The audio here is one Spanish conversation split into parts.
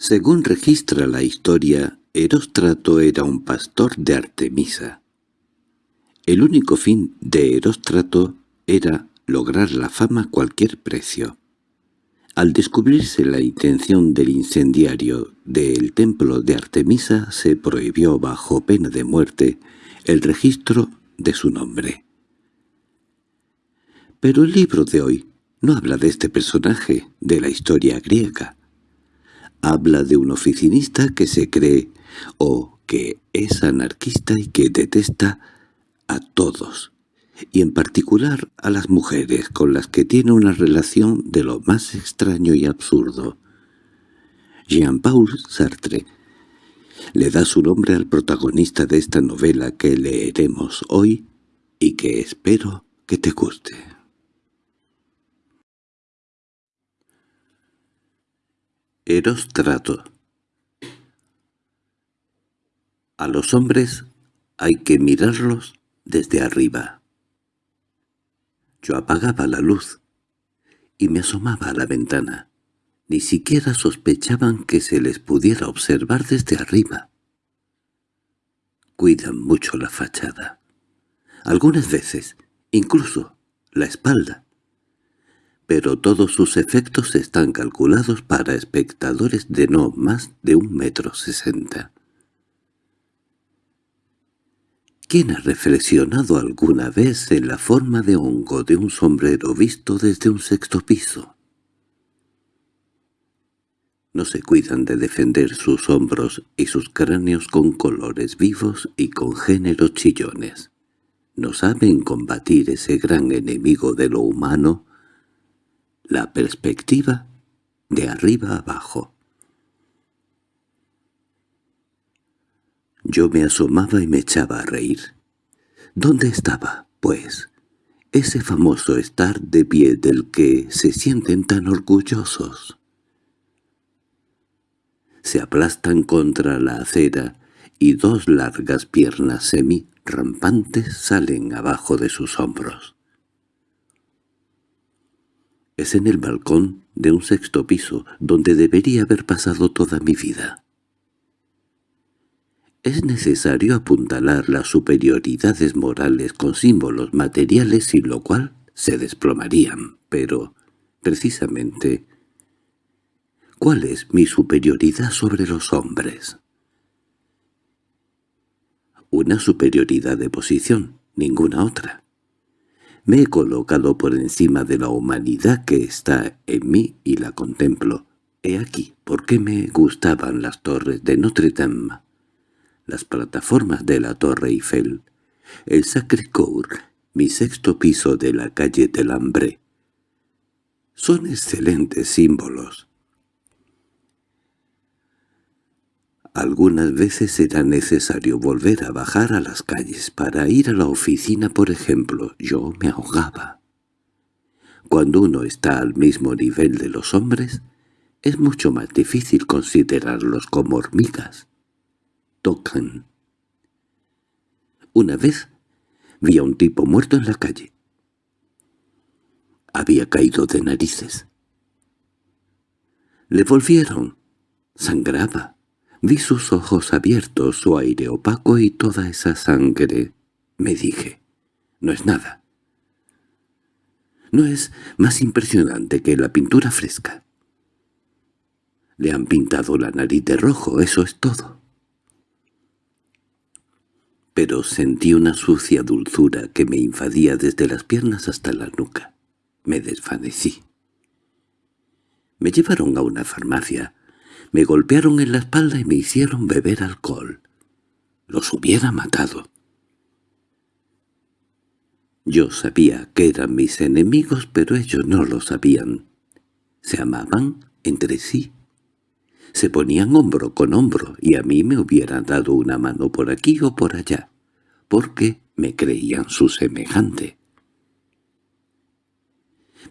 Según registra la historia, Eróstrato era un pastor de Artemisa. El único fin de Eróstrato era lograr la fama a cualquier precio. Al descubrirse la intención del incendiario del templo de Artemisa se prohibió bajo pena de muerte el registro de su nombre. Pero el libro de hoy no habla de este personaje de la historia griega. Habla de un oficinista que se cree o que es anarquista y que detesta a todos, y en particular a las mujeres con las que tiene una relación de lo más extraño y absurdo. Jean-Paul Sartre le da su nombre al protagonista de esta novela que leeremos hoy y que espero que te guste. Erostrato A los hombres hay que mirarlos desde arriba. Yo apagaba la luz y me asomaba a la ventana. Ni siquiera sospechaban que se les pudiera observar desde arriba. Cuidan mucho la fachada. Algunas veces, incluso la espalda pero todos sus efectos están calculados para espectadores de no más de un metro sesenta. ¿Quién ha reflexionado alguna vez en la forma de hongo de un sombrero visto desde un sexto piso? No se cuidan de defender sus hombros y sus cráneos con colores vivos y con géneros chillones. No saben combatir ese gran enemigo de lo humano la perspectiva de arriba abajo. Yo me asomaba y me echaba a reír. ¿Dónde estaba, pues, ese famoso estar de pie del que se sienten tan orgullosos? Se aplastan contra la acera y dos largas piernas semi-rampantes salen abajo de sus hombros. Es en el balcón de un sexto piso donde debería haber pasado toda mi vida. Es necesario apuntalar las superioridades morales con símbolos materiales sin lo cual se desplomarían, pero, precisamente, ¿cuál es mi superioridad sobre los hombres? Una superioridad de posición, ninguna otra. Me he colocado por encima de la humanidad que está en mí y la contemplo. He aquí por qué me gustaban las torres de Notre Dame, las plataformas de la Torre Eiffel, el Sacré-Cœur, mi sexto piso de la calle del Hambre. Son excelentes símbolos. Algunas veces será necesario volver a bajar a las calles. Para ir a la oficina, por ejemplo, yo me ahogaba. Cuando uno está al mismo nivel de los hombres, es mucho más difícil considerarlos como hormigas. Tocan. Una vez vi a un tipo muerto en la calle. Había caído de narices. Le volvieron. Sangraba. Vi sus ojos abiertos, su aire opaco y toda esa sangre. Me dije, no es nada. No es más impresionante que la pintura fresca. Le han pintado la nariz de rojo, eso es todo. Pero sentí una sucia dulzura que me invadía desde las piernas hasta la nuca. Me desvanecí. Me llevaron a una farmacia me golpearon en la espalda y me hicieron beber alcohol. Los hubiera matado. Yo sabía que eran mis enemigos, pero ellos no lo sabían. Se amaban entre sí. Se ponían hombro con hombro y a mí me hubieran dado una mano por aquí o por allá, porque me creían su semejante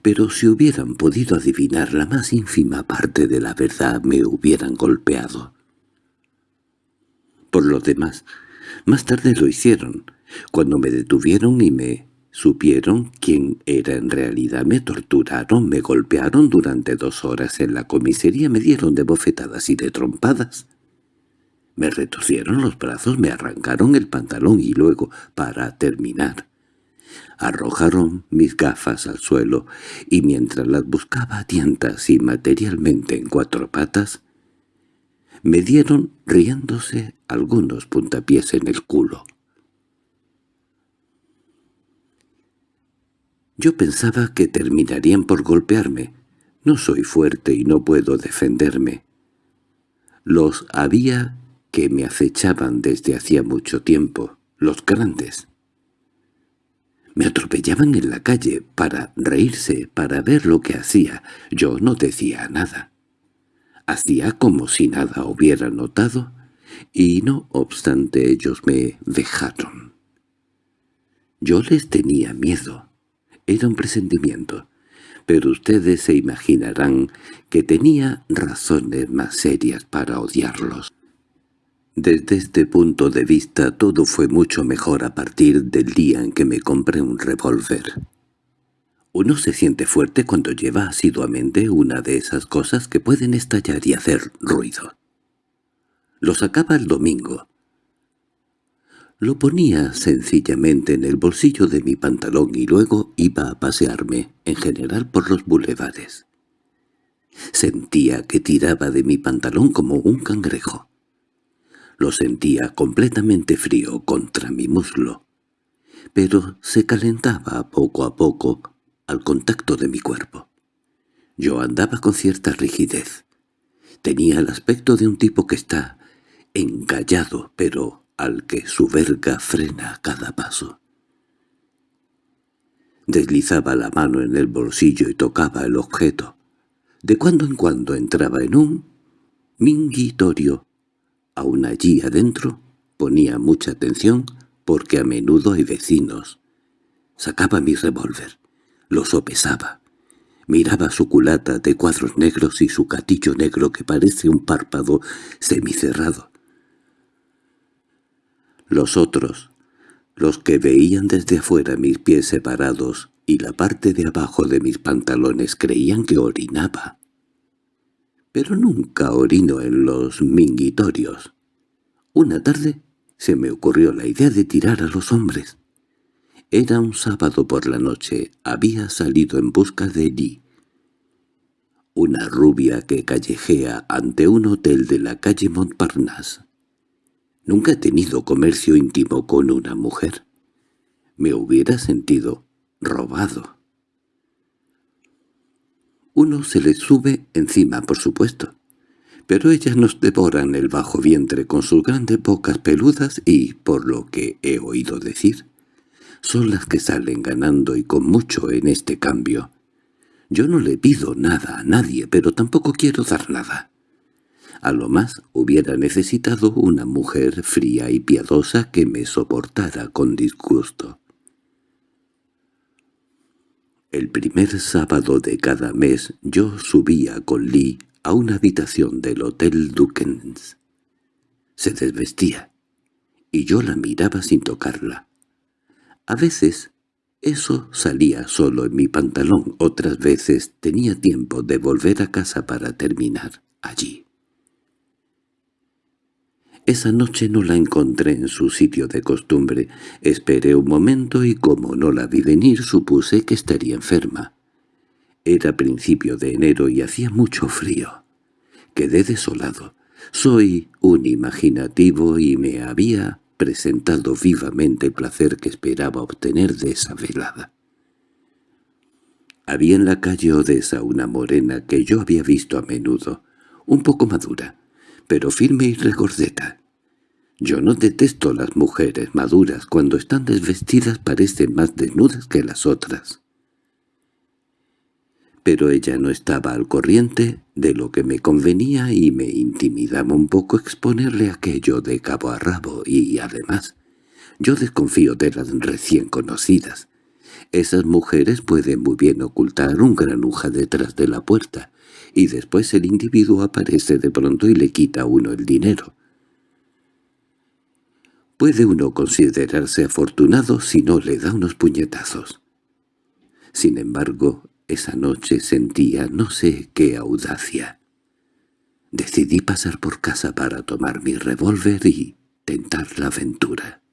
pero si hubieran podido adivinar la más ínfima parte de la verdad me hubieran golpeado. Por lo demás, más tarde lo hicieron, cuando me detuvieron y me Supieron quién era en realidad, me torturaron, me golpearon durante dos horas en la comisaría, me dieron de bofetadas y de trompadas. Me retorcieron los brazos, me arrancaron el pantalón y luego, para terminar, arrojaron mis gafas al suelo y mientras las buscaba a tientas y materialmente en cuatro patas, me dieron, riéndose, algunos puntapiés en el culo. Yo pensaba que terminarían por golpearme. No soy fuerte y no puedo defenderme. Los había que me acechaban desde hacía mucho tiempo, los grandes. Me atropellaban en la calle para reírse, para ver lo que hacía. Yo no decía nada. Hacía como si nada hubiera notado, y no obstante ellos me dejaron. Yo les tenía miedo. Era un presentimiento, pero ustedes se imaginarán que tenía razones más serias para odiarlos. Desde este punto de vista todo fue mucho mejor a partir del día en que me compré un revólver. Uno se siente fuerte cuando lleva asiduamente una de esas cosas que pueden estallar y hacer ruido. Lo sacaba el domingo, lo ponía sencillamente en el bolsillo de mi pantalón y luego iba a pasearme, en general por los bulevares. Sentía que tiraba de mi pantalón como un cangrejo. Lo sentía completamente frío contra mi muslo, pero se calentaba poco a poco al contacto de mi cuerpo. Yo andaba con cierta rigidez. Tenía el aspecto de un tipo que está encallado, pero al que su verga frena a cada paso. Deslizaba la mano en el bolsillo y tocaba el objeto. De cuando en cuando entraba en un minguitorio. Aún allí adentro ponía mucha atención porque a menudo hay vecinos. Sacaba mi revólver, lo sopesaba. Miraba su culata de cuadros negros y su catillo negro que parece un párpado semicerrado. Los otros, los que veían desde afuera mis pies separados y la parte de abajo de mis pantalones creían que orinaba. Pero nunca orino en los mingitorios. Una tarde se me ocurrió la idea de tirar a los hombres. Era un sábado por la noche, había salido en busca de Lee, una rubia que callejea ante un hotel de la calle Montparnasse. Nunca he tenido comercio íntimo con una mujer. Me hubiera sentido robado. Uno se le sube encima, por supuesto, pero ellas nos devoran el bajo vientre con sus grandes bocas peludas y, por lo que he oído decir, son las que salen ganando y con mucho en este cambio. Yo no le pido nada a nadie, pero tampoco quiero dar nada. A lo más hubiera necesitado una mujer fría y piadosa que me soportara con disgusto. El primer sábado de cada mes yo subía con Lee a una habitación del Hotel Dukens. Se desvestía, y yo la miraba sin tocarla. A veces eso salía solo en mi pantalón, otras veces tenía tiempo de volver a casa para terminar allí. Esa noche no la encontré en su sitio de costumbre. Esperé un momento y como no la vi venir supuse que estaría enferma. Era principio de enero y hacía mucho frío. Quedé desolado. Soy un imaginativo y me había presentado vivamente el placer que esperaba obtener de esa velada. Había en la calle Odessa una morena que yo había visto a menudo, un poco madura, pero firme y regordeta. Yo no detesto las mujeres maduras, cuando están desvestidas parecen más desnudas que las otras. Pero ella no estaba al corriente de lo que me convenía y me intimidaba un poco exponerle aquello de cabo a rabo y, además, yo desconfío de las recién conocidas. Esas mujeres pueden muy bien ocultar un granuja detrás de la puerta, y después el individuo aparece de pronto y le quita a uno el dinero. Puede uno considerarse afortunado si no le da unos puñetazos. Sin embargo, esa noche sentía no sé qué audacia. Decidí pasar por casa para tomar mi revólver y tentar la aventura.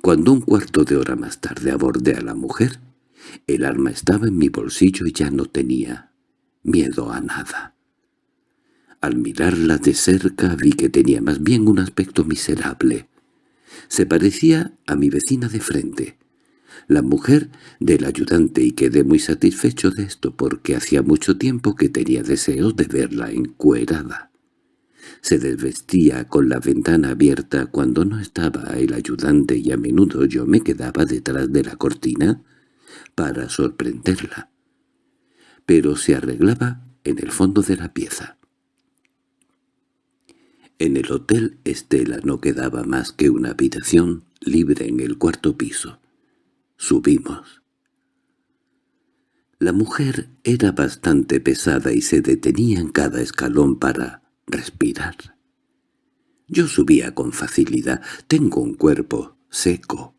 Cuando un cuarto de hora más tarde abordé a la mujer, el arma estaba en mi bolsillo y ya no tenía miedo a nada. Al mirarla de cerca vi que tenía más bien un aspecto miserable. Se parecía a mi vecina de frente, la mujer del ayudante y quedé muy satisfecho de esto porque hacía mucho tiempo que tenía deseos de verla encuerada. Se desvestía con la ventana abierta cuando no estaba el ayudante y a menudo yo me quedaba detrás de la cortina para sorprenderla. Pero se arreglaba en el fondo de la pieza. En el hotel Estela no quedaba más que una habitación libre en el cuarto piso. Subimos. La mujer era bastante pesada y se detenía en cada escalón para respirar. Yo subía con facilidad. Tengo un cuerpo seco,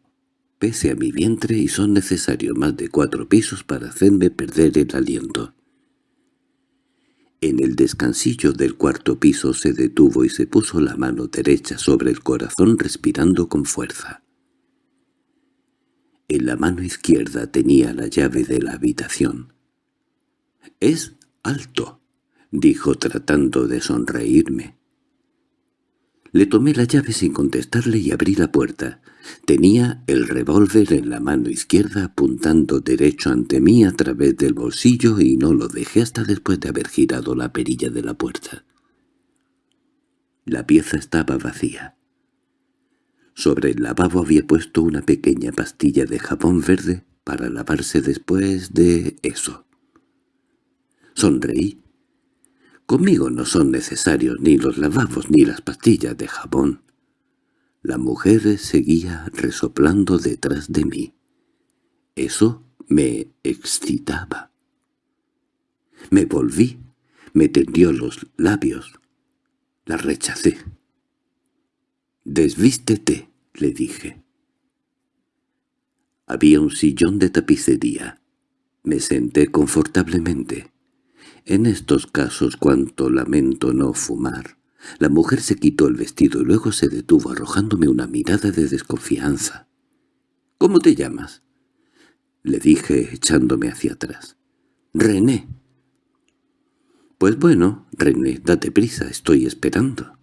pese a mi vientre y son necesarios más de cuatro pisos para hacerme perder el aliento. En el descansillo del cuarto piso se detuvo y se puso la mano derecha sobre el corazón respirando con fuerza. En la mano izquierda tenía la llave de la habitación. «Es alto», dijo tratando de sonreírme. Le tomé la llave sin contestarle y abrí la puerta. Tenía el revólver en la mano izquierda apuntando derecho ante mí a través del bolsillo y no lo dejé hasta después de haber girado la perilla de la puerta. La pieza estaba vacía. Sobre el lavabo había puesto una pequeña pastilla de jabón verde para lavarse después de eso. Sonreí. Conmigo no son necesarios ni los lavabos ni las pastillas de jabón. La mujer seguía resoplando detrás de mí. Eso me excitaba. Me volví, me tendió los labios. La rechacé. «Desvístete», le dije. Había un sillón de tapicería. Me senté confortablemente. En estos casos cuanto lamento no fumar. La mujer se quitó el vestido y luego se detuvo arrojándome una mirada de desconfianza. —¿Cómo te llamas? —le dije echándome hacia atrás. —René. —Pues bueno, René, date prisa, estoy esperando.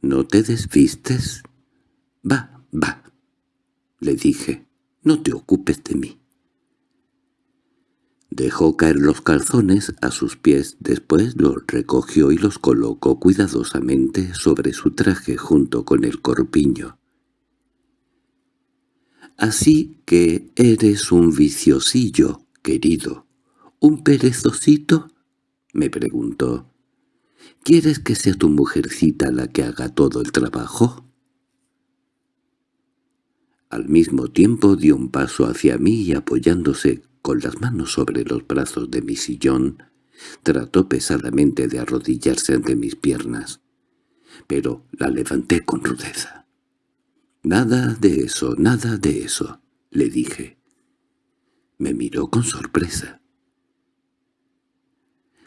—¿No te desvistes? —Va, va —le dije—, no te ocupes de mí. Dejó caer los calzones a sus pies, después los recogió y los colocó cuidadosamente sobre su traje junto con el corpiño. «Así que eres un viciosillo, querido. ¿Un perezosito?» me preguntó. ¿Quieres que sea tu mujercita la que haga todo el trabajo? Al mismo tiempo dio un paso hacia mí y apoyándose con las manos sobre los brazos de mi sillón, trató pesadamente de arrodillarse ante mis piernas, pero la levanté con rudeza. «Nada de eso, nada de eso», le dije. Me miró con sorpresa.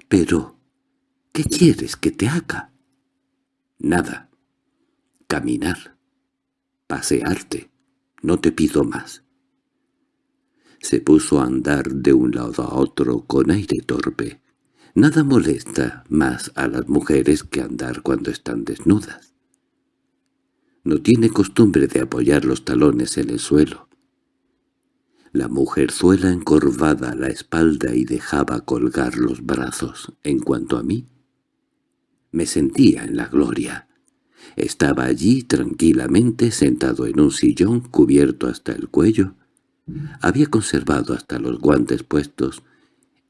«Pero, ¿qué quieres que te haga?» «Nada. Caminar. Pasearte. No te pido más». Se puso a andar de un lado a otro con aire torpe. Nada molesta más a las mujeres que andar cuando están desnudas. No tiene costumbre de apoyar los talones en el suelo. La mujerzuela encorvada la espalda y dejaba colgar los brazos. En cuanto a mí, me sentía en la gloria. Estaba allí tranquilamente sentado en un sillón cubierto hasta el cuello, había conservado hasta los guantes puestos,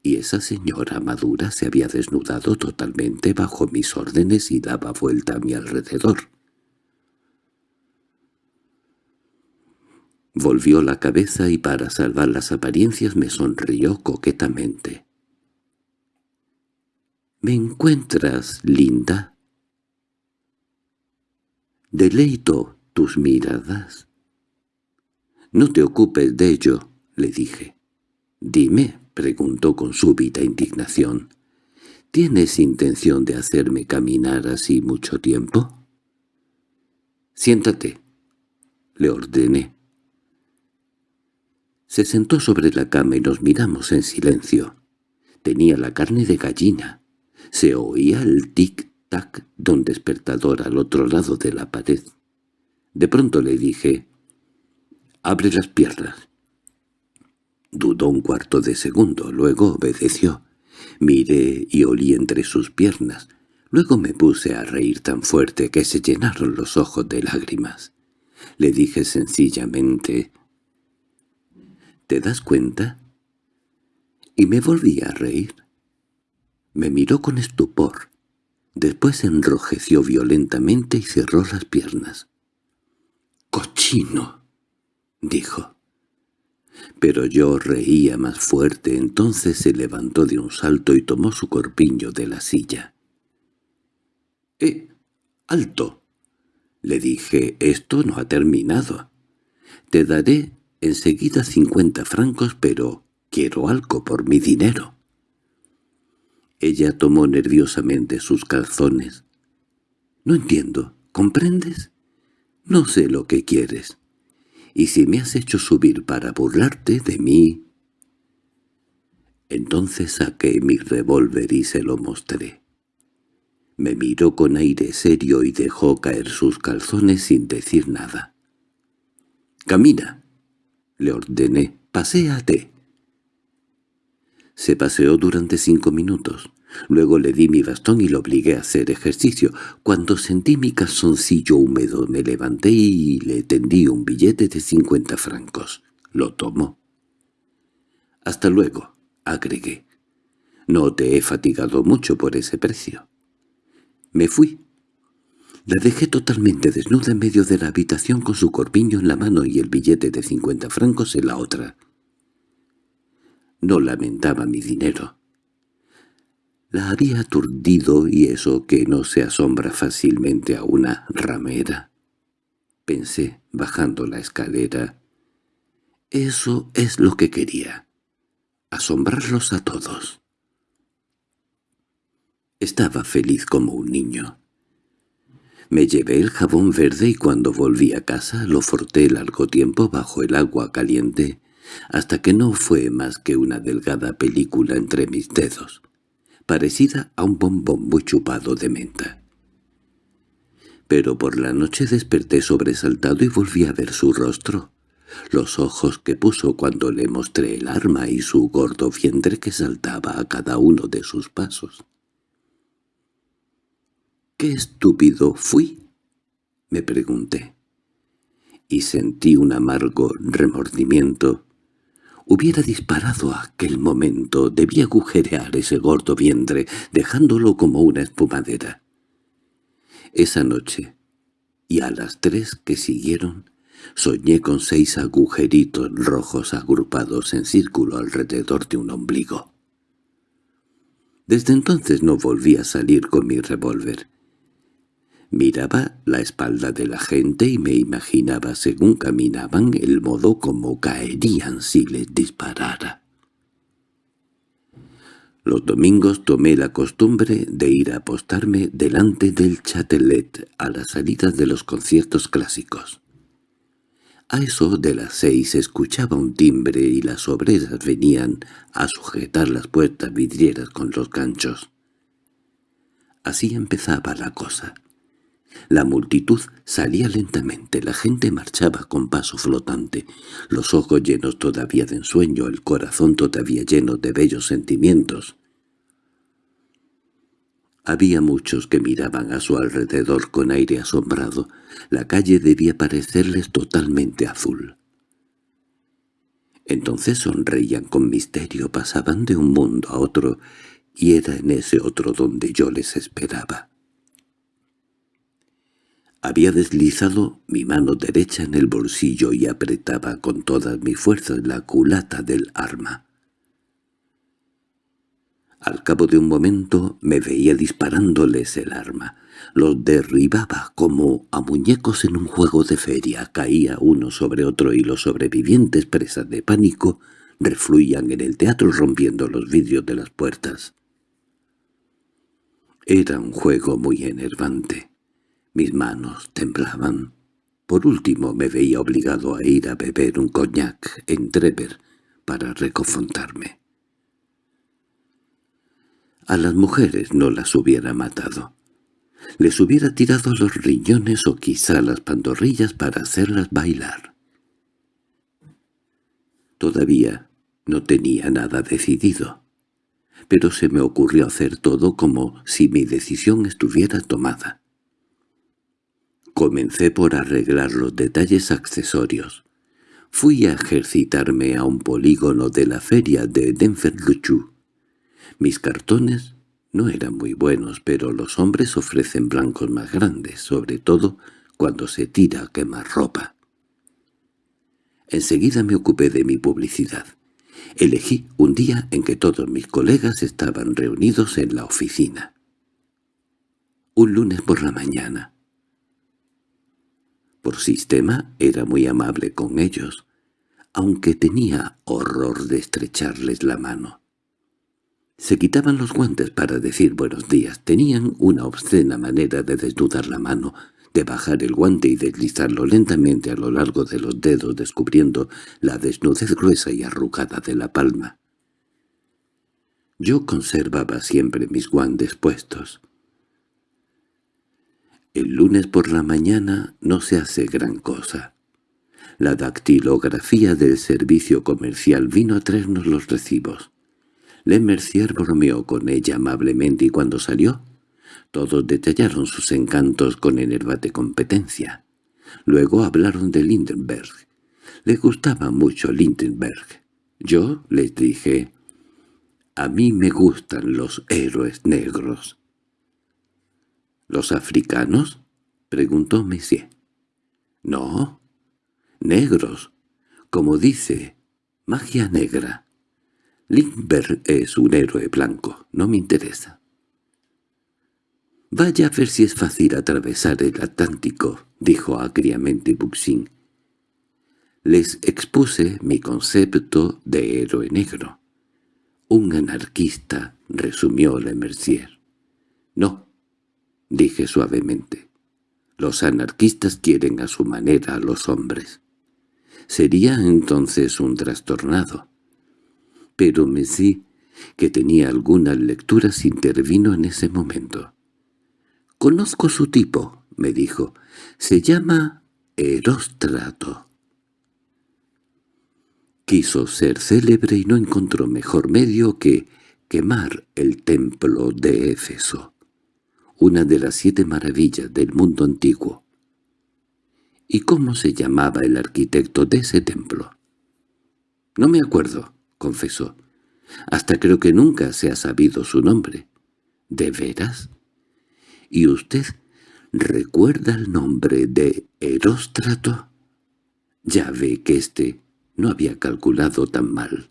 y esa señora madura se había desnudado totalmente bajo mis órdenes y daba vuelta a mi alrededor. Volvió la cabeza y para salvar las apariencias me sonrió coquetamente. —¿Me encuentras, linda? Deleito tus miradas. No te ocupes de ello, le dije. Dime, preguntó con súbita indignación. ¿Tienes intención de hacerme caminar así mucho tiempo? Siéntate, le ordené. Se sentó sobre la cama y nos miramos en silencio. Tenía la carne de gallina. Se oía el tic-tac de un despertador al otro lado de la pared. De pronto le dije, «Abre las piernas». Dudó un cuarto de segundo, luego obedeció. Miré y olí entre sus piernas. Luego me puse a reír tan fuerte que se llenaron los ojos de lágrimas. Le dije sencillamente, ¿Te das cuenta? Y me volví a reír. Me miró con estupor. Después enrojeció violentamente y cerró las piernas. —¡Cochino! —dijo. Pero yo reía más fuerte, entonces se levantó de un salto y tomó su corpiño de la silla. —¡Eh! ¡Alto! Le dije, esto no ha terminado. Te daré enseguida cincuenta francos, pero quiero algo por mi dinero. Ella tomó nerviosamente sus calzones. —No entiendo, ¿comprendes? No sé lo que quieres. Y si me has hecho subir para burlarte de mí... Entonces saqué mi revólver y se lo mostré. Me miró con aire serio y dejó caer sus calzones sin decir nada. —¡Camina! —le ordené—, paséate. Se paseó durante cinco minutos. Luego le di mi bastón y lo obligué a hacer ejercicio. Cuando sentí mi calzoncillo húmedo me levanté y le tendí un billete de cincuenta francos. Lo tomó. «Hasta luego», agregué. «No te he fatigado mucho por ese precio». Me fui. La dejé totalmente desnuda en medio de la habitación con su corpiño en la mano y el billete de cincuenta francos en la otra. No lamentaba mi dinero. La había aturdido y eso que no se asombra fácilmente a una ramera. Pensé, bajando la escalera. Eso es lo que quería. Asombrarlos a todos. Estaba feliz como un niño. Me llevé el jabón verde y cuando volví a casa lo forté largo tiempo bajo el agua caliente, hasta que no fue más que una delgada película entre mis dedos parecida a un bombón muy chupado de menta. Pero por la noche desperté sobresaltado y volví a ver su rostro, los ojos que puso cuando le mostré el arma y su gordo vientre que saltaba a cada uno de sus pasos. —¿Qué estúpido fui? —me pregunté. Y sentí un amargo remordimiento Hubiera disparado aquel momento, debía agujerear ese gordo vientre, dejándolo como una espumadera. Esa noche, y a las tres que siguieron, soñé con seis agujeritos rojos agrupados en círculo alrededor de un ombligo. Desde entonces no volví a salir con mi revólver. Miraba la espalda de la gente y me imaginaba según caminaban el modo como caerían si les disparara. Los domingos tomé la costumbre de ir a apostarme delante del Chatelet a la salida de los conciertos clásicos. A eso de las seis escuchaba un timbre y las obreras venían a sujetar las puertas vidrieras con los ganchos. Así empezaba la cosa. La multitud salía lentamente, la gente marchaba con paso flotante, los ojos llenos todavía de ensueño, el corazón todavía lleno de bellos sentimientos. Había muchos que miraban a su alrededor con aire asombrado. La calle debía parecerles totalmente azul. Entonces sonreían con misterio, pasaban de un mundo a otro, y era en ese otro donde yo les esperaba. Había deslizado mi mano derecha en el bolsillo y apretaba con todas mis fuerzas la culata del arma. Al cabo de un momento me veía disparándoles el arma. Los derribaba como a muñecos en un juego de feria. Caía uno sobre otro y los sobrevivientes, presas de pánico, refluían en el teatro rompiendo los vidrios de las puertas. Era un juego muy enervante. Mis manos temblaban. Por último me veía obligado a ir a beber un coñac en Trever para reconfortarme. A las mujeres no las hubiera matado. Les hubiera tirado los riñones o quizá las pantorrillas para hacerlas bailar. Todavía no tenía nada decidido, pero se me ocurrió hacer todo como si mi decisión estuviera tomada. Comencé por arreglar los detalles accesorios. Fui a ejercitarme a un polígono de la feria de Denver-Luchu. Mis cartones no eran muy buenos, pero los hombres ofrecen blancos más grandes, sobre todo cuando se tira a quemar ropa. Enseguida me ocupé de mi publicidad. Elegí un día en que todos mis colegas estaban reunidos en la oficina. Un lunes por la mañana. Por sistema era muy amable con ellos, aunque tenía horror de estrecharles la mano. Se quitaban los guantes para decir buenos días. Tenían una obscena manera de desnudar la mano, de bajar el guante y deslizarlo lentamente a lo largo de los dedos descubriendo la desnudez gruesa y arrugada de la palma. Yo conservaba siempre mis guantes puestos. El lunes por la mañana no se hace gran cosa. La dactilografía del servicio comercial vino a traernos los recibos. Le Mercier bromeó con ella amablemente y cuando salió, todos detallaron sus encantos con enervante competencia. Luego hablaron de Lindenberg. Le gustaba mucho Lindenberg. Yo les dije, «A mí me gustan los héroes negros». «¿Los africanos?» preguntó Messier. «No, negros, como dice, magia negra». Lindbergh es un héroe blanco, no me interesa. «Vaya a ver si es fácil atravesar el Atlántico», dijo agriamente Buxin. Les expuse mi concepto de héroe negro. «Un anarquista», resumió Le Mercier. «No», dije suavemente. «Los anarquistas quieren a su manera a los hombres». Sería entonces un trastornado pero Messi, que tenía algunas lecturas, intervino en ese momento. «Conozco su tipo», me dijo. «Se llama Eróstrato». Quiso ser célebre y no encontró mejor medio que quemar el templo de Éfeso, una de las siete maravillas del mundo antiguo. ¿Y cómo se llamaba el arquitecto de ese templo? No me acuerdo confesó. Hasta creo que nunca se ha sabido su nombre. ¿De veras? ¿Y usted recuerda el nombre de Heróstrato? Ya ve que éste no había calculado tan mal.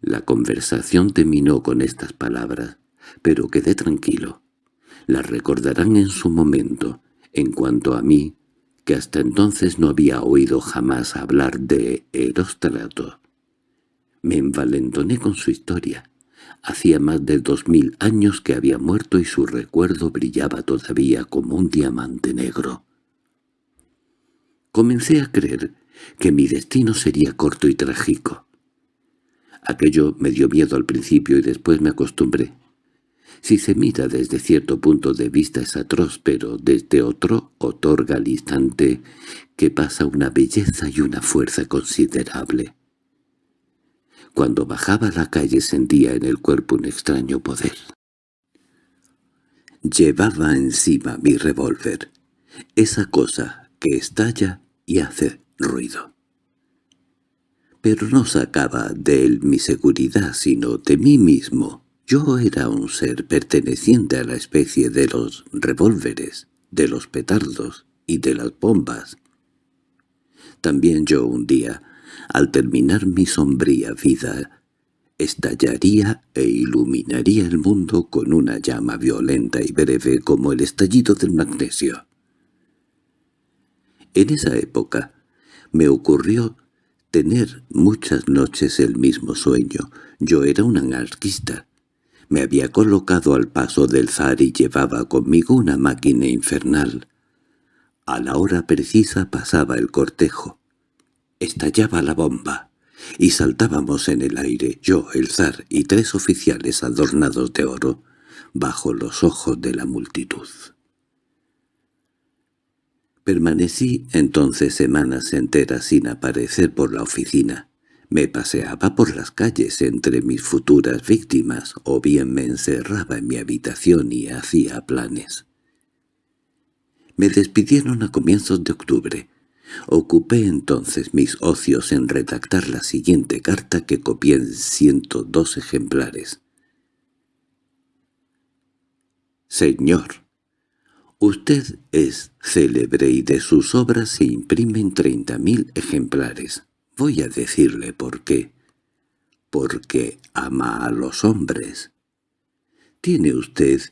La conversación terminó con estas palabras, pero quedé tranquilo. Las recordarán en su momento. En cuanto a mí, que hasta entonces no había oído jamás hablar de Eróstrato. Me envalentoné con su historia. Hacía más de dos mil años que había muerto y su recuerdo brillaba todavía como un diamante negro. Comencé a creer que mi destino sería corto y trágico. Aquello me dio miedo al principio y después me acostumbré. Si se mira desde cierto punto de vista es atroz, pero desde otro otorga al instante que pasa una belleza y una fuerza considerable. Cuando bajaba la calle sentía en el cuerpo un extraño poder. Llevaba encima mi revólver, esa cosa que estalla y hace ruido. Pero no sacaba de él mi seguridad, sino de mí mismo. Yo era un ser perteneciente a la especie de los revólveres, de los petardos y de las bombas. También yo un día, al terminar mi sombría vida, estallaría e iluminaría el mundo con una llama violenta y breve como el estallido del magnesio. En esa época me ocurrió tener muchas noches el mismo sueño. Yo era un anarquista. Me había colocado al paso del zar y llevaba conmigo una máquina infernal. A la hora precisa pasaba el cortejo. Estallaba la bomba, y saltábamos en el aire, yo, el zar y tres oficiales adornados de oro, bajo los ojos de la multitud. Permanecí entonces semanas enteras sin aparecer por la oficina. Me paseaba por las calles entre mis futuras víctimas o bien me encerraba en mi habitación y hacía planes. Me despidieron a comienzos de octubre. Ocupé entonces mis ocios en redactar la siguiente carta que copié en ciento dos ejemplares. Señor, usted es célebre y de sus obras se imprimen treinta mil ejemplares. Voy a decirle por qué. Porque ama a los hombres. Tiene usted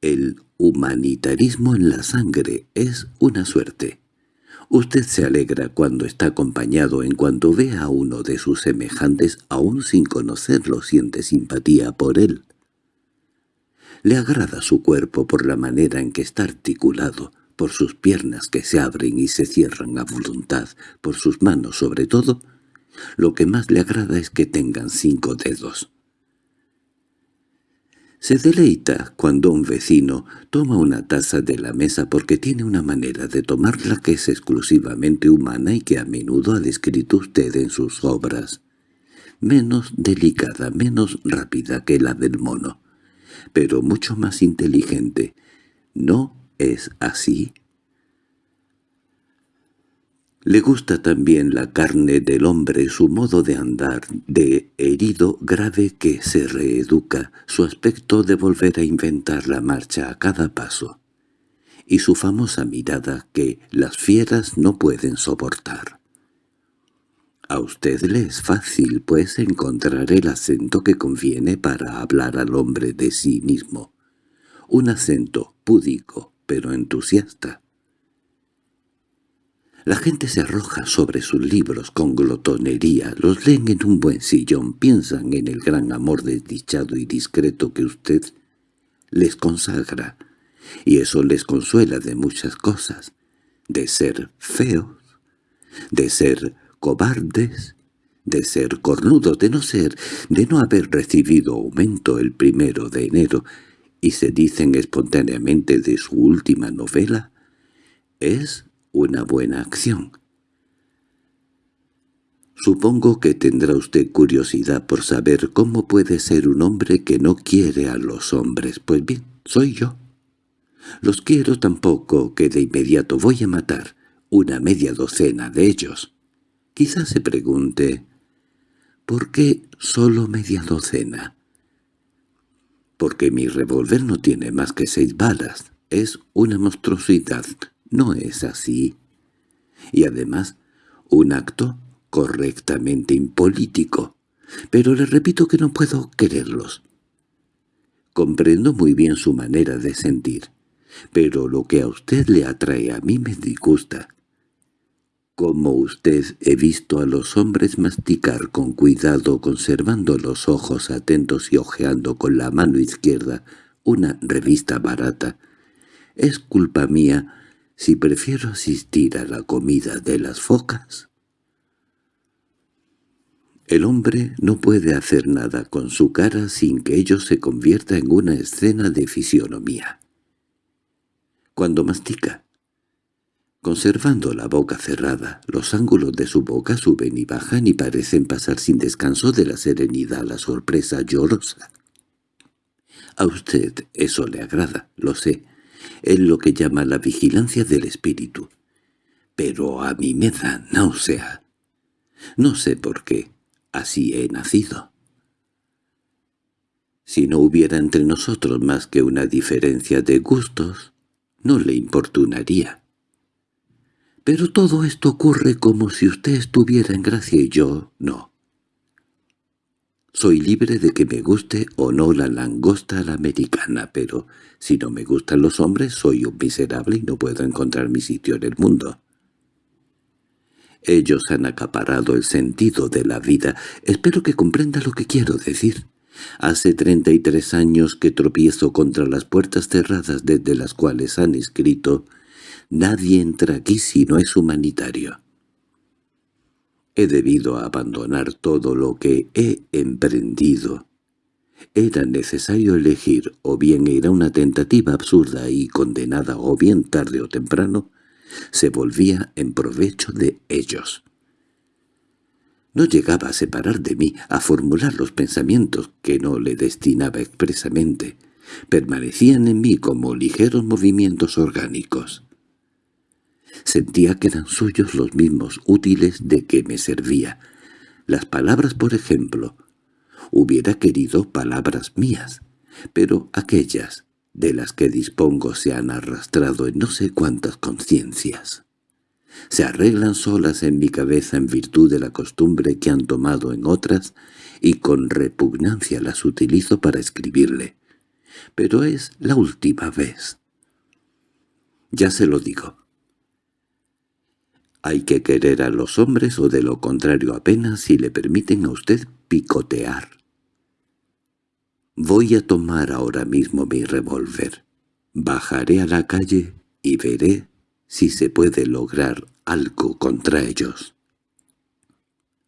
el humanitarismo en la sangre, es una suerte. Usted se alegra cuando está acompañado en cuanto ve a uno de sus semejantes, aún sin conocerlo siente simpatía por él. Le agrada su cuerpo por la manera en que está articulado, por sus piernas que se abren y se cierran a voluntad, por sus manos sobre todo, lo que más le agrada es que tengan cinco dedos. Se deleita cuando un vecino toma una taza de la mesa porque tiene una manera de tomarla que es exclusivamente humana y que a menudo ha descrito usted en sus obras. Menos delicada, menos rápida que la del mono, pero mucho más inteligente. ¿No es así? Le gusta también la carne del hombre, su modo de andar, de herido grave que se reeduca, su aspecto de volver a inventar la marcha a cada paso, y su famosa mirada que las fieras no pueden soportar. A usted le es fácil, pues, encontrar el acento que conviene para hablar al hombre de sí mismo. Un acento púdico, pero entusiasta. La gente se arroja sobre sus libros con glotonería, los leen en un buen sillón, piensan en el gran amor desdichado y discreto que usted les consagra, y eso les consuela de muchas cosas, de ser feos, de ser cobardes, de ser cornudos, de no ser, de no haber recibido aumento el primero de enero, y se dicen espontáneamente de su última novela, es una buena acción. Supongo que tendrá usted curiosidad por saber cómo puede ser un hombre que no quiere a los hombres. Pues bien, soy yo. Los quiero tampoco que de inmediato voy a matar una media docena de ellos. Quizás se pregunte, ¿por qué solo media docena? Porque mi revólver no tiene más que seis balas. Es una monstruosidad no es así. Y además, un acto correctamente impolítico. Pero le repito que no puedo quererlos. Comprendo muy bien su manera de sentir, pero lo que a usted le atrae a mí me disgusta. Como usted he visto a los hombres masticar con cuidado conservando los ojos atentos y hojeando con la mano izquierda una revista barata. Es culpa mía si prefiero asistir a la comida de las focas? El hombre no puede hacer nada con su cara sin que ello se convierta en una escena de fisionomía. Cuando mastica, conservando la boca cerrada, los ángulos de su boca suben y bajan y parecen pasar sin descanso de la serenidad a la sorpresa llorosa. A usted eso le agrada, lo sé, es lo que llama la vigilancia del espíritu. Pero a mí me da náusea. No sé por qué, así he nacido. Si no hubiera entre nosotros más que una diferencia de gustos, no le importunaría. Pero todo esto ocurre como si usted estuviera en gracia y yo no. Soy libre de que me guste o no la langosta americana, pero si no me gustan los hombres soy un miserable y no puedo encontrar mi sitio en el mundo. Ellos han acaparado el sentido de la vida. Espero que comprenda lo que quiero decir. Hace treinta y tres años que tropiezo contra las puertas cerradas desde las cuales han escrito «Nadie entra aquí si no es humanitario». He debido abandonar todo lo que he emprendido. Era necesario elegir, o bien era una tentativa absurda y condenada, o bien tarde o temprano, se volvía en provecho de ellos. No llegaba a separar de mí, a formular los pensamientos que no le destinaba expresamente. Permanecían en mí como ligeros movimientos orgánicos. Sentía que eran suyos los mismos útiles de que me servía. Las palabras, por ejemplo. Hubiera querido palabras mías, pero aquellas de las que dispongo se han arrastrado en no sé cuántas conciencias. Se arreglan solas en mi cabeza en virtud de la costumbre que han tomado en otras y con repugnancia las utilizo para escribirle. Pero es la última vez. Ya se lo digo. Hay que querer a los hombres o de lo contrario apenas si le permiten a usted picotear. Voy a tomar ahora mismo mi revólver. Bajaré a la calle y veré si se puede lograr algo contra ellos.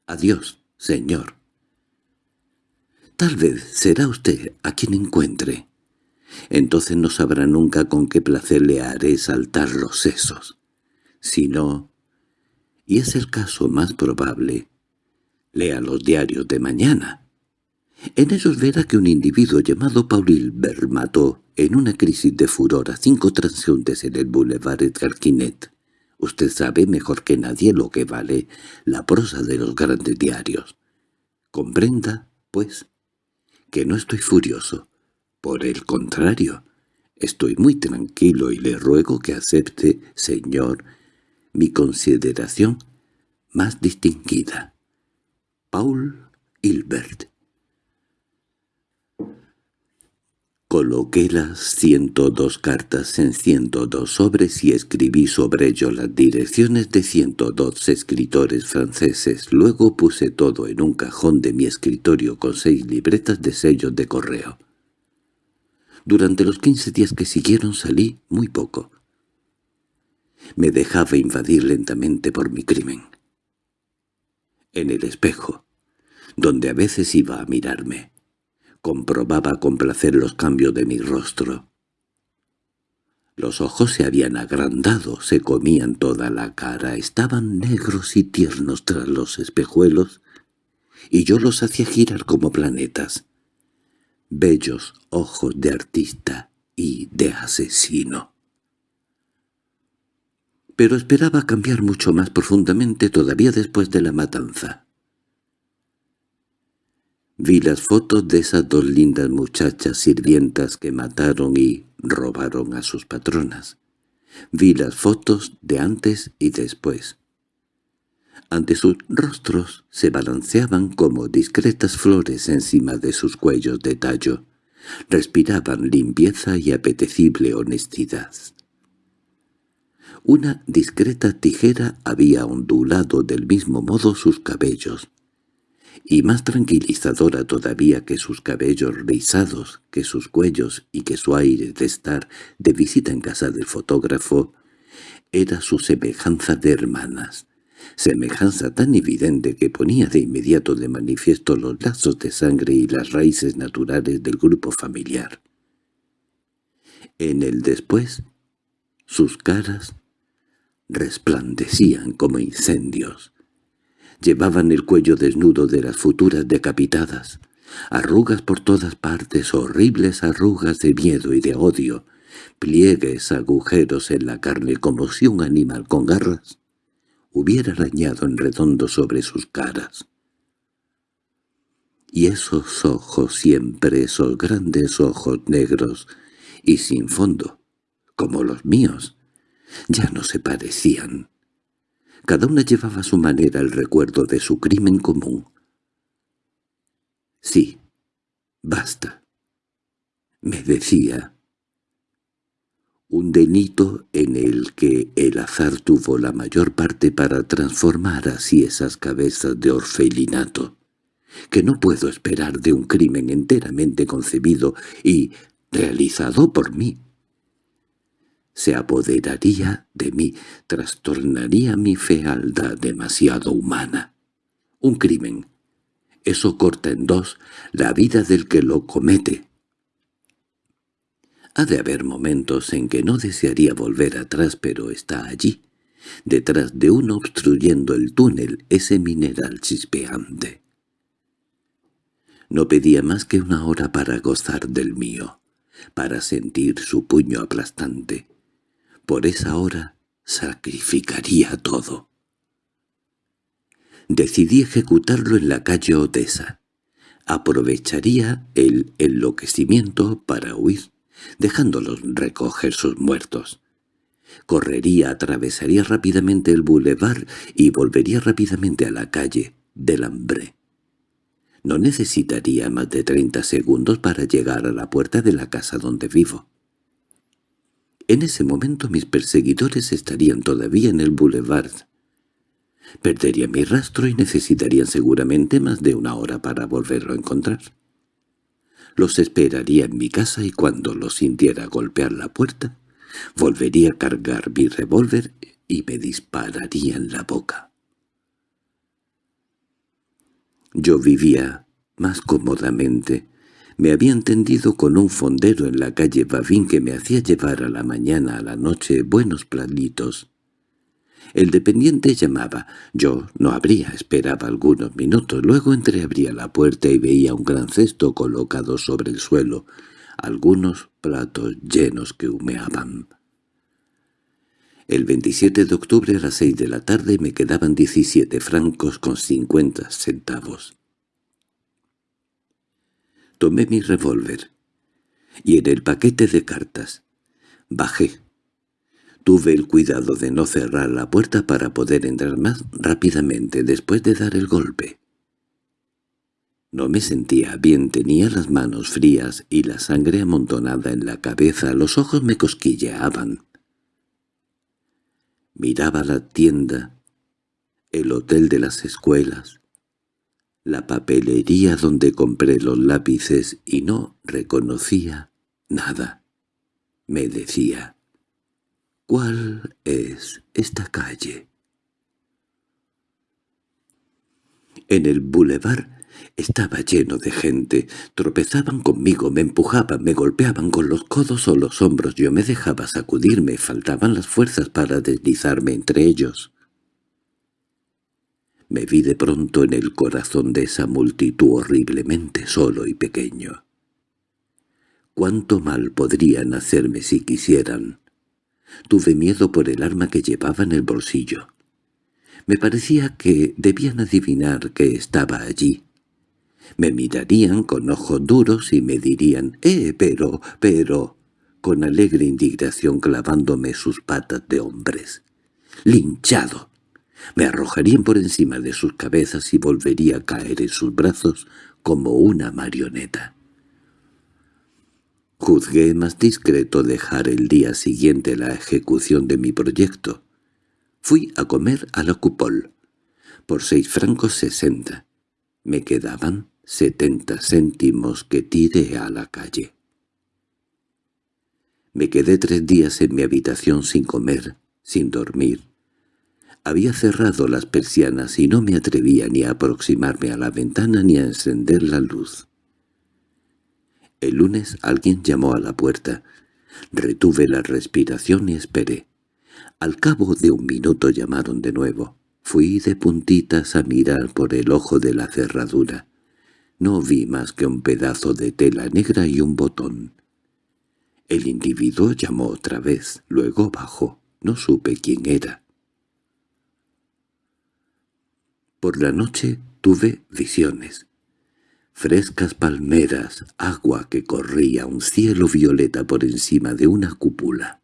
Adiós, señor. Tal vez será usted a quien encuentre. Entonces no sabrá nunca con qué placer le haré saltar los sesos. Si no, y es el caso más probable, lea los diarios de mañana. En ellos verá que un individuo llamado Paul Hilbert mató, en una crisis de furor, a cinco transeúntes en el Boulevard Edgar Quinet. Usted sabe mejor que nadie lo que vale la prosa de los grandes diarios. Comprenda, pues, que no estoy furioso. Por el contrario, estoy muy tranquilo y le ruego que acepte, señor, mi consideración más distinguida. Paul Hilbert Coloqué las ciento dos cartas en ciento dos sobres y escribí sobre ello las direcciones de ciento dos escritores franceses. Luego puse todo en un cajón de mi escritorio con seis libretas de sellos de correo. Durante los quince días que siguieron salí muy poco. Me dejaba invadir lentamente por mi crimen. En el espejo, donde a veces iba a mirarme, comprobaba con placer los cambios de mi rostro. Los ojos se habían agrandado, se comían toda la cara, estaban negros y tiernos tras los espejuelos, y yo los hacía girar como planetas. Bellos ojos de artista y de asesino pero esperaba cambiar mucho más profundamente todavía después de la matanza. Vi las fotos de esas dos lindas muchachas sirvientas que mataron y robaron a sus patronas. Vi las fotos de antes y después. Ante sus rostros se balanceaban como discretas flores encima de sus cuellos de tallo. Respiraban limpieza y apetecible honestidad. Una discreta tijera había ondulado del mismo modo sus cabellos, y más tranquilizadora todavía que sus cabellos rizados, que sus cuellos y que su aire de estar de visita en casa del fotógrafo, era su semejanza de hermanas, semejanza tan evidente que ponía de inmediato de manifiesto los lazos de sangre y las raíces naturales del grupo familiar. En el después, sus caras resplandecían como incendios. Llevaban el cuello desnudo de las futuras decapitadas, arrugas por todas partes, horribles arrugas de miedo y de odio, pliegues agujeros en la carne como si un animal con garras hubiera arañado en redondo sobre sus caras. Y esos ojos siempre, esos grandes ojos negros y sin fondo, como los míos, ya no se parecían. Cada una llevaba a su manera el recuerdo de su crimen común. Sí, basta. Me decía. Un delito en el que el azar tuvo la mayor parte para transformar así esas cabezas de orfelinato, que no puedo esperar de un crimen enteramente concebido y realizado por mí. Se apoderaría de mí, trastornaría mi fealdad demasiado humana. Un crimen. Eso corta en dos la vida del que lo comete. Ha de haber momentos en que no desearía volver atrás, pero está allí, detrás de uno obstruyendo el túnel, ese mineral chispeante. No pedía más que una hora para gozar del mío, para sentir su puño aplastante. Por esa hora sacrificaría todo. Decidí ejecutarlo en la calle Odessa. Aprovecharía el enloquecimiento para huir dejándolos recoger sus muertos. Correría, atravesaría rápidamente el bulevar y volvería rápidamente a la calle del hambre. No necesitaría más de treinta segundos para llegar a la puerta de la casa donde vivo. En ese momento mis perseguidores estarían todavía en el boulevard. Perdería mi rastro y necesitarían seguramente más de una hora para volverlo a encontrar. Los esperaría en mi casa y cuando los sintiera golpear la puerta, volvería a cargar mi revólver y me dispararía en la boca. Yo vivía más cómodamente. Me había entendido con un fondero en la calle Babín que me hacía llevar a la mañana a la noche buenos planitos el dependiente llamaba. Yo no abría, esperaba algunos minutos. Luego entreabría la puerta y veía un gran cesto colocado sobre el suelo, algunos platos llenos que humeaban. El 27 de octubre a las seis de la tarde me quedaban 17 francos con 50 centavos. Tomé mi revólver y en el paquete de cartas bajé Tuve el cuidado de no cerrar la puerta para poder entrar más rápidamente después de dar el golpe. No me sentía bien, tenía las manos frías y la sangre amontonada en la cabeza, los ojos me cosquilleaban. Miraba la tienda, el hotel de las escuelas, la papelería donde compré los lápices y no reconocía nada. Me decía, ¿Cuál es esta calle? En el bulevar estaba lleno de gente. Tropezaban conmigo, me empujaban, me golpeaban con los codos o los hombros. Yo me dejaba sacudirme, faltaban las fuerzas para deslizarme entre ellos. Me vi de pronto en el corazón de esa multitud horriblemente solo y pequeño. ¿Cuánto mal podrían hacerme si quisieran? Tuve miedo por el arma que llevaba en el bolsillo. Me parecía que debían adivinar que estaba allí. Me mirarían con ojos duros y me dirían «¡Eh, pero, pero!» con alegre indignación clavándome sus patas de hombres. «¡Linchado!» Me arrojarían por encima de sus cabezas y volvería a caer en sus brazos como una marioneta. Juzgué más discreto dejar el día siguiente la ejecución de mi proyecto. Fui a comer a la cupol, por seis francos sesenta. Me quedaban setenta céntimos que tiré a la calle. Me quedé tres días en mi habitación sin comer, sin dormir. Había cerrado las persianas y no me atrevía ni a aproximarme a la ventana ni a encender la luz. El lunes alguien llamó a la puerta. Retuve la respiración y esperé. Al cabo de un minuto llamaron de nuevo. Fui de puntitas a mirar por el ojo de la cerradura. No vi más que un pedazo de tela negra y un botón. El individuo llamó otra vez, luego bajó. No supe quién era. Por la noche tuve visiones frescas palmeras, agua que corría, un cielo violeta por encima de una cúpula.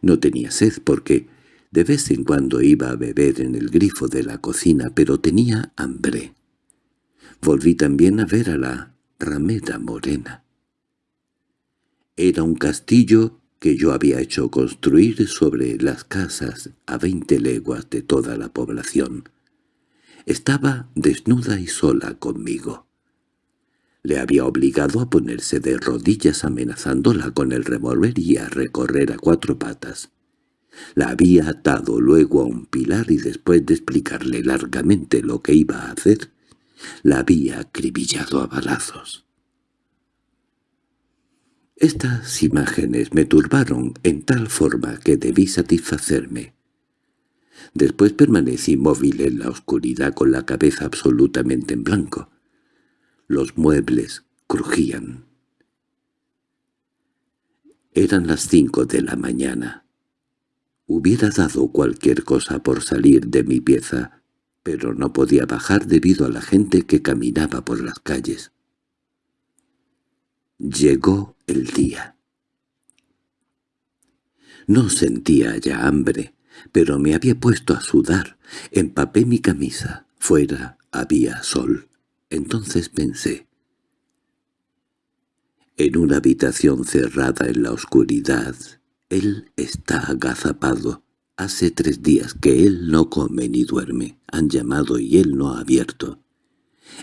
No tenía sed porque de vez en cuando iba a beber en el grifo de la cocina, pero tenía hambre. Volví también a ver a la ramera morena. Era un castillo que yo había hecho construir sobre las casas a veinte leguas de toda la población. Estaba desnuda y sola conmigo. Le había obligado a ponerse de rodillas amenazándola con el revólver y a recorrer a cuatro patas. La había atado luego a un pilar y después de explicarle largamente lo que iba a hacer, la había acribillado a balazos. Estas imágenes me turbaron en tal forma que debí satisfacerme. Después permanecí móvil en la oscuridad con la cabeza absolutamente en blanco. Los muebles crujían. Eran las cinco de la mañana. Hubiera dado cualquier cosa por salir de mi pieza, pero no podía bajar debido a la gente que caminaba por las calles. Llegó el día. No sentía ya hambre, pero me había puesto a sudar. Empapé mi camisa. Fuera había sol. Entonces pensé. En una habitación cerrada en la oscuridad, él está agazapado. Hace tres días que él no come ni duerme. Han llamado y él no ha abierto.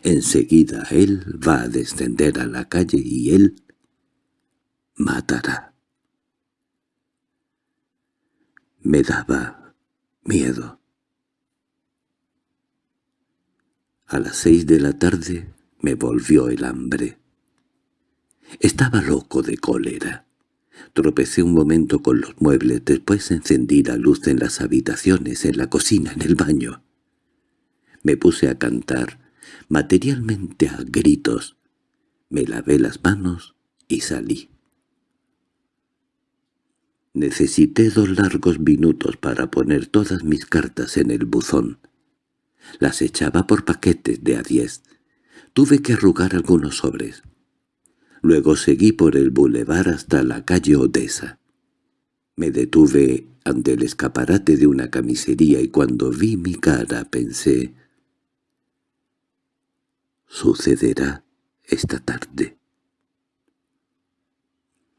Enseguida él va a descender a la calle y él matará. Me daba miedo. A las seis de la tarde me volvió el hambre. Estaba loco de cólera. Tropecé un momento con los muebles, después encendí la luz en las habitaciones, en la cocina, en el baño. Me puse a cantar, materialmente a gritos. Me lavé las manos y salí. Necesité dos largos minutos para poner todas mis cartas en el buzón. Las echaba por paquetes de a diez. Tuve que arrugar algunos sobres. Luego seguí por el bulevar hasta la calle Odessa. Me detuve ante el escaparate de una camisería y cuando vi mi cara pensé «Sucederá esta tarde».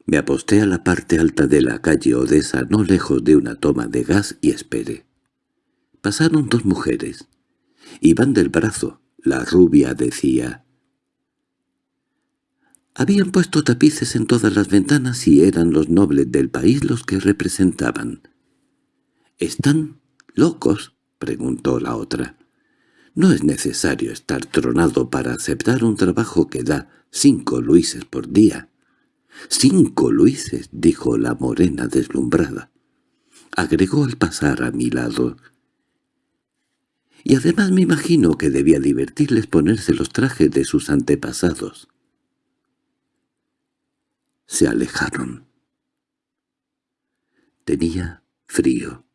Me aposté a la parte alta de la calle Odessa no lejos de una toma de gas y esperé. Pasaron dos mujeres. Iban del brazo. La rubia decía... Habían puesto tapices en todas las ventanas y eran los nobles del país los que representaban. —¿Están locos? —preguntó la otra. —No es necesario estar tronado para aceptar un trabajo que da cinco luises por día. —Cinco luises —dijo la morena deslumbrada. Agregó al pasar a mi lado. Y además me imagino que debía divertirles ponerse los trajes de sus antepasados. Se alejaron. Tenía frío,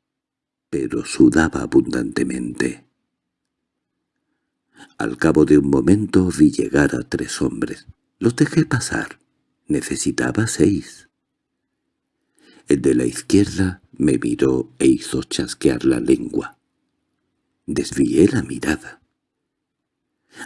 pero sudaba abundantemente. Al cabo de un momento vi llegar a tres hombres. Los dejé pasar. Necesitaba seis. El de la izquierda me miró e hizo chasquear la lengua. Desvié la mirada.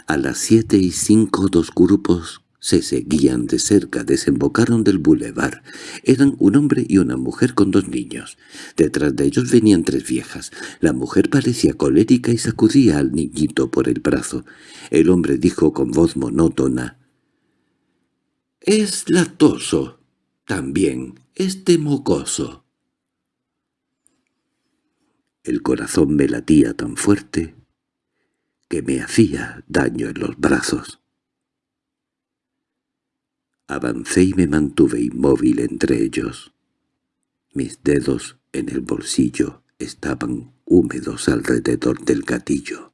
A las siete y cinco dos grupos se seguían de cerca, desembocaron del bulevar. Eran un hombre y una mujer con dos niños. Detrás de ellos venían tres viejas. La mujer parecía colérica y sacudía al niñito por el brazo. El hombre dijo con voz monótona, es latoso, también, este mocoso. El corazón me latía tan fuerte que me hacía daño en los brazos. Avancé y me mantuve inmóvil entre ellos. Mis dedos en el bolsillo estaban húmedos alrededor del gatillo.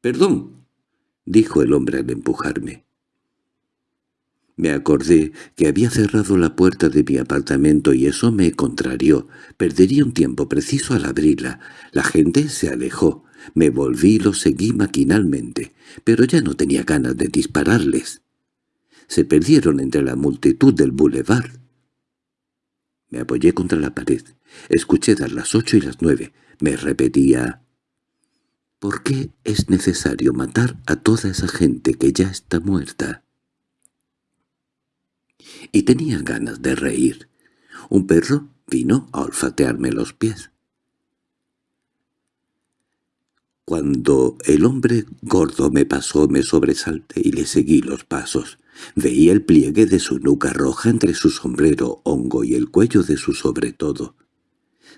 —Perdón —dijo el hombre al empujarme. Me acordé que había cerrado la puerta de mi apartamento y eso me contrarió. Perdería un tiempo preciso al abrirla. La gente se alejó. Me volví y lo seguí maquinalmente, pero ya no tenía ganas de dispararles. Se perdieron entre la multitud del boulevard. Me apoyé contra la pared. Escuché dar las ocho y las nueve. Me repetía... ¿Por qué es necesario matar a toda esa gente que ya está muerta? Y tenía ganas de reír. Un perro vino a olfatearme los pies. Cuando el hombre gordo me pasó me sobresalté y le seguí los pasos. Veía el pliegue de su nuca roja entre su sombrero hongo y el cuello de su sobretodo.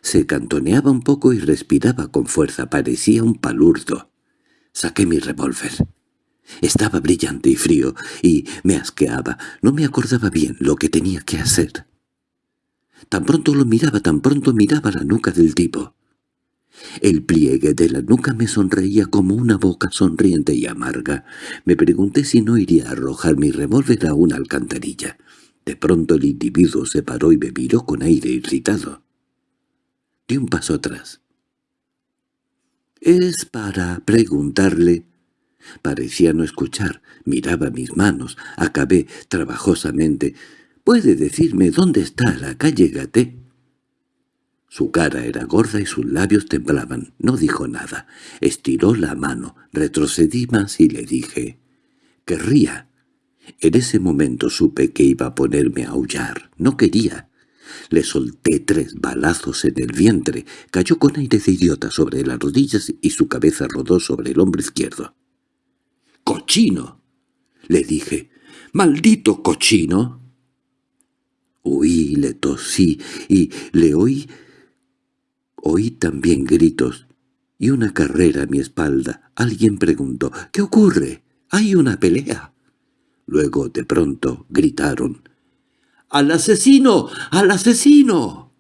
Se cantoneaba un poco y respiraba con fuerza, parecía un palurdo. Saqué mi revólver. Estaba brillante y frío, y me asqueaba. No me acordaba bien lo que tenía que hacer. Tan pronto lo miraba, tan pronto miraba la nuca del tipo. El pliegue de la nuca me sonreía como una boca sonriente y amarga. Me pregunté si no iría a arrojar mi revólver a una alcantarilla. De pronto el individuo se paró y me miró con aire irritado. Di un paso atrás. «Es para preguntarle...» Parecía no escuchar, miraba mis manos, acabé trabajosamente. «¿Puede decirme dónde está la calle Gaté?» Su cara era gorda y sus labios temblaban. No dijo nada. Estiró la mano, retrocedí más y le dije, «Querría». En ese momento supe que iba a ponerme a aullar. No quería. Le solté tres balazos en el vientre, cayó con aire de idiota sobre las rodillas y su cabeza rodó sobre el hombro izquierdo. «¡Cochino!» le dije. «¡Maldito cochino!» Huí, le tosí y le oí Oí también gritos y una carrera a mi espalda. Alguien preguntó, «¿Qué ocurre? ¡Hay una pelea!» Luego, de pronto, gritaron, «¡Al asesino! ¡Al asesino!»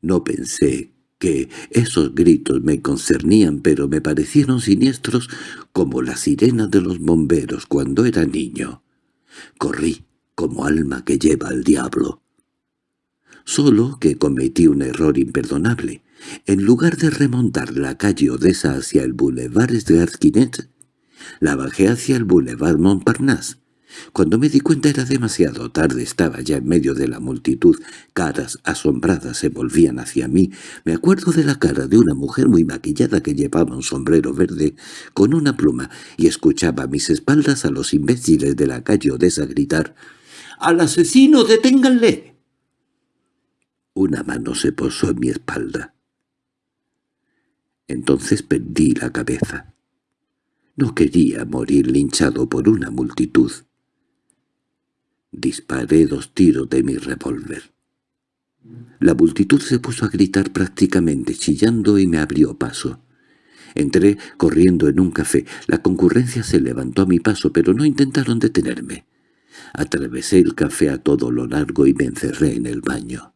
No pensé que esos gritos me concernían, pero me parecieron siniestros como la sirena de los bomberos cuando era niño. Corrí como alma que lleva al diablo. Solo que cometí un error imperdonable. En lugar de remontar la calle Odessa hacia el Boulevard Esgarquinet, la bajé hacia el Boulevard Montparnasse. Cuando me di cuenta era demasiado tarde, estaba ya en medio de la multitud, caras asombradas se volvían hacia mí. Me acuerdo de la cara de una mujer muy maquillada que llevaba un sombrero verde con una pluma y escuchaba a mis espaldas a los imbéciles de la calle Odessa gritar «¡Al asesino, deténganle!» Una mano se posó en mi espalda. Entonces perdí la cabeza. No quería morir linchado por una multitud. Disparé dos tiros de mi revólver. La multitud se puso a gritar prácticamente chillando y me abrió paso. Entré corriendo en un café. La concurrencia se levantó a mi paso, pero no intentaron detenerme. Atravesé el café a todo lo largo y me encerré en el baño.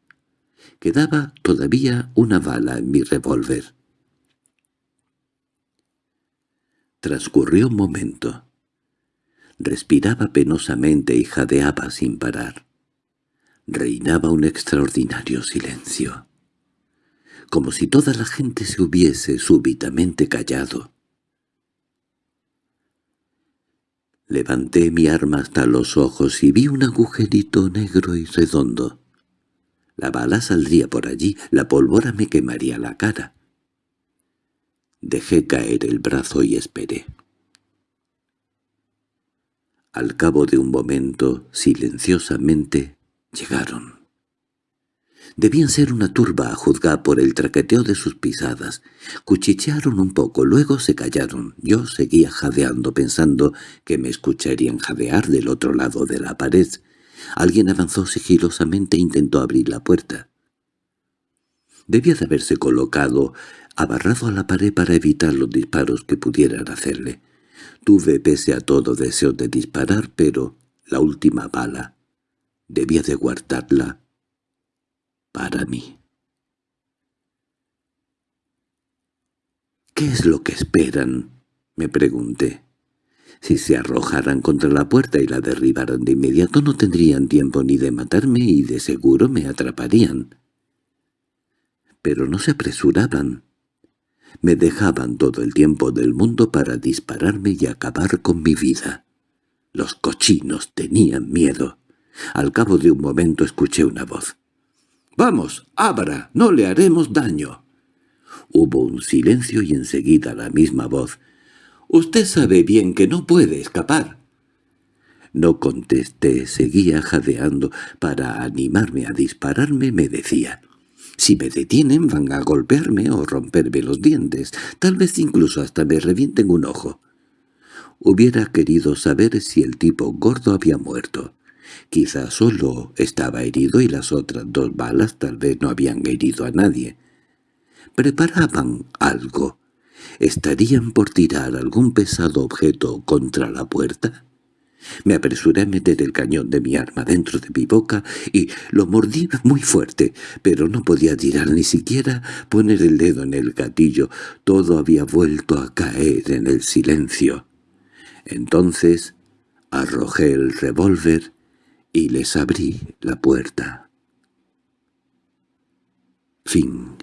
Quedaba todavía una bala en mi revólver. Transcurrió un momento. Respiraba penosamente y jadeaba sin parar. Reinaba un extraordinario silencio. Como si toda la gente se hubiese súbitamente callado. Levanté mi arma hasta los ojos y vi un agujerito negro y redondo. La bala saldría por allí, la pólvora me quemaría la cara. Dejé caer el brazo y esperé. Al cabo de un momento, silenciosamente, llegaron. Debían ser una turba a juzgar por el traqueteo de sus pisadas. Cuchichearon un poco, luego se callaron. Yo seguía jadeando pensando que me escucharían jadear del otro lado de la pared, Alguien avanzó sigilosamente e intentó abrir la puerta. Debía de haberse colocado abarrado a la pared para evitar los disparos que pudieran hacerle. Tuve pese a todo deseo de disparar, pero la última bala debía de guardarla para mí. —¿Qué es lo que esperan? —me pregunté. Si se arrojaran contra la puerta y la derribaran de inmediato no tendrían tiempo ni de matarme y de seguro me atraparían. Pero no se apresuraban. Me dejaban todo el tiempo del mundo para dispararme y acabar con mi vida. Los cochinos tenían miedo. Al cabo de un momento escuché una voz. —¡Vamos, abra! ¡No le haremos daño! Hubo un silencio y enseguida la misma voz. «Usted sabe bien que no puede escapar». No contesté, seguía jadeando. Para animarme a dispararme me decía, «Si me detienen van a golpearme o romperme los dientes, tal vez incluso hasta me revienten un ojo». Hubiera querido saber si el tipo gordo había muerto. Quizá solo estaba herido y las otras dos balas tal vez no habían herido a nadie. Preparaban algo. ¿Estarían por tirar algún pesado objeto contra la puerta? Me apresuré a meter el cañón de mi arma dentro de mi boca y lo mordí muy fuerte, pero no podía tirar ni siquiera poner el dedo en el gatillo. Todo había vuelto a caer en el silencio. Entonces arrojé el revólver y les abrí la puerta. Fin